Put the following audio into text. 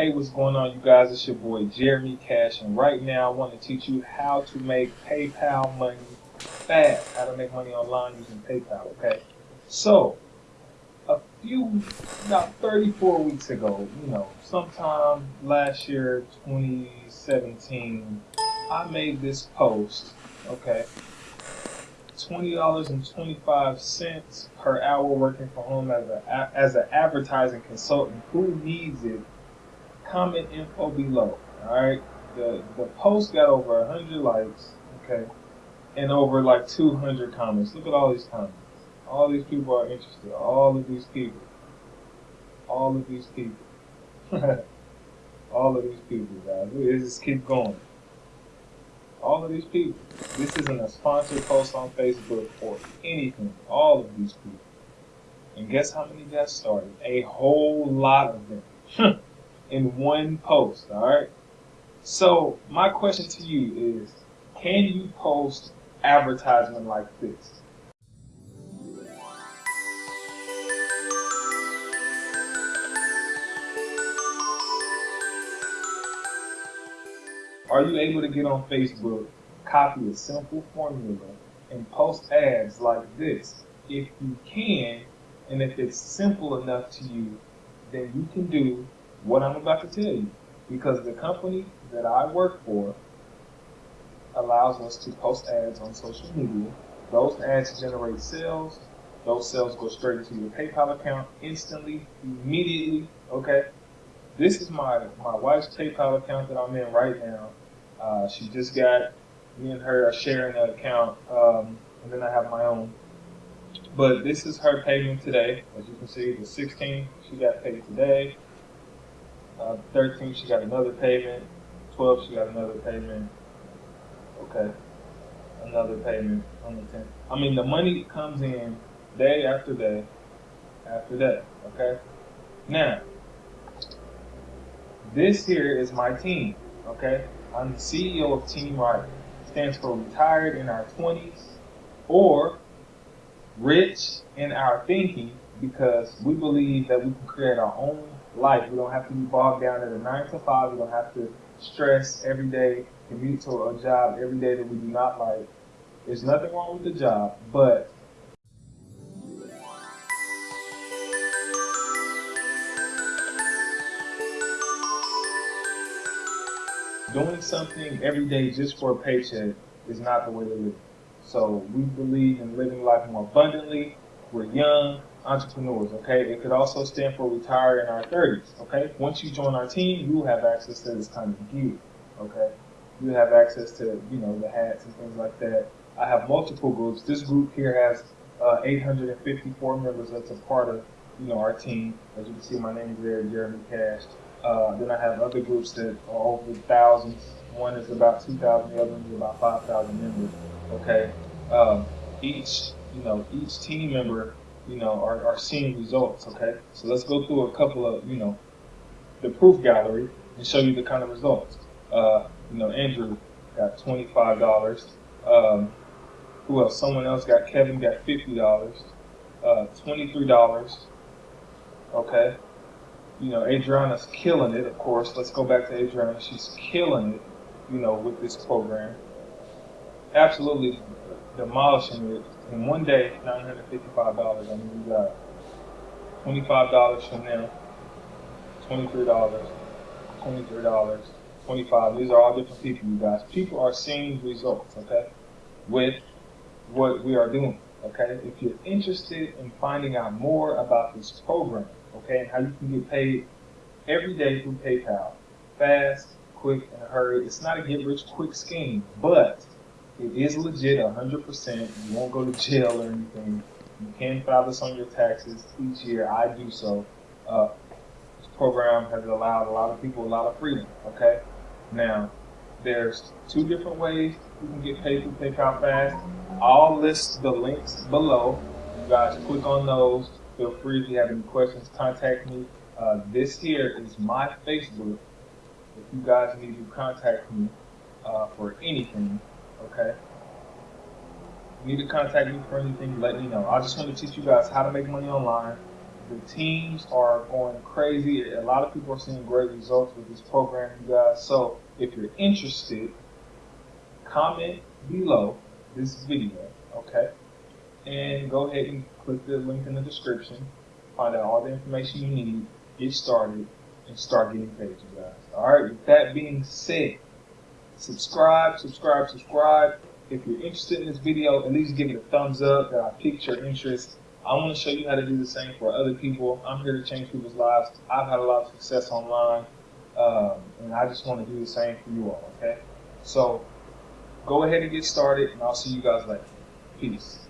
Hey, what's going on, you guys? It's your boy Jeremy Cash, and right now I want to teach you how to make PayPal money fast. How to make money online using PayPal, okay? So, a few, about 34 weeks ago, you know, sometime last year, 2017, I made this post, okay? $20.25 per hour working from home as a as an advertising consultant. Who needs it? Comment info below. All right. The the post got over 100 likes, okay, and over like 200 comments. Look at all these comments. All these people are interested. All of these people. All of these people. all of these people, guys. Let's just keep going all of these people. This isn't a sponsored post on Facebook or anything. All of these people. And guess how many got started? A whole lot of them in one post, alright? So, my question to you is can you post advertisement like this? Are you able to get on Facebook, copy a simple formula, and post ads like this? If you can, and if it's simple enough to you, then you can do what I'm about to tell you. Because the company that I work for allows us to post ads on social media. Those ads generate sales. Those sales go straight into your PayPal account instantly, immediately. Okay. This is my, my wife's PayPal account that I'm in right now. Uh, she just got, me and her are sharing an account, um, and then I have my own. But this is her payment today. As you can see, the 16th, she got paid today. Uh, 13th, she got another payment. 12, she got another payment. Okay. Another payment on the 10th. I mean, the money comes in day after day after day. Okay? Now, this here is my team. Okay? I'm the CEO of Team Right. Stands for retired in our 20s or rich in our thinking because we believe that we can create our own life. We don't have to be bogged down at a 9 to 5. We don't have to stress every day, commute to a job every day that we do not like. There's nothing wrong with the job, but doing something every day just for a paycheck is not the way to live. So we believe in living life more abundantly. We're young entrepreneurs, okay? It could also stand for retire in our 30s, okay? Once you join our team, you have access to this kind of gear, okay? You have access to, you know, the hats and things like that. I have multiple groups. This group here has uh, 854 members that's a part of, you know, our team. As you can see, my name is there, Jeremy Cash. Uh, then I have other groups that are over thousands. One is about 2,000, the other one is about 5,000 members. Okay. Um, each, you know, each team member, you know, are, are seeing results. Okay. So let's go through a couple of, you know, the proof gallery and show you the kind of results. Uh, you know, Andrew got $25. Um, who else? Someone else got, Kevin got $50. Uh, $23. Okay you know, Adriana's killing it, of course. Let's go back to Adriana. She's killing it, you know, with this program. Absolutely demolishing it. In one day, $955. I mean, you got $25 from them, $23, $23, 25 These are all different people, you guys. People are seeing results, okay, with what we are doing, okay? If you're interested in finding out more about this program, okay, and how you can get paid every day through PayPal. Fast, quick, and hurry. It's not a get rich quick scheme, but it is legit 100%. You won't go to jail or anything. You can file this on your taxes each year. I do so. Uh, this program has allowed a lot of people a lot of freedom, okay? Now, there's two different ways you can get paid through PayPal Fast. I'll list the links below. You guys click on those Feel free if you have any questions, contact me. Uh, this here is my Facebook. If you guys need to contact me uh, for anything, okay? You Need to contact me for anything, let me know. I just want to teach you guys how to make money online The teams are going crazy. A lot of people are seeing great results with this program, you guys. So if you're interested, comment below this video, okay? And go ahead and click the link in the description. Find out all the information you need, get started, and start getting paid, you guys. Alright, with that being said, subscribe, subscribe, subscribe. If you're interested in this video, at least give it a thumbs up that I piqued your interest. I want to show you how to do the same for other people. I'm here to change people's lives. I've had a lot of success online, um, and I just want to do the same for you all, okay? So go ahead and get started, and I'll see you guys later. Peace.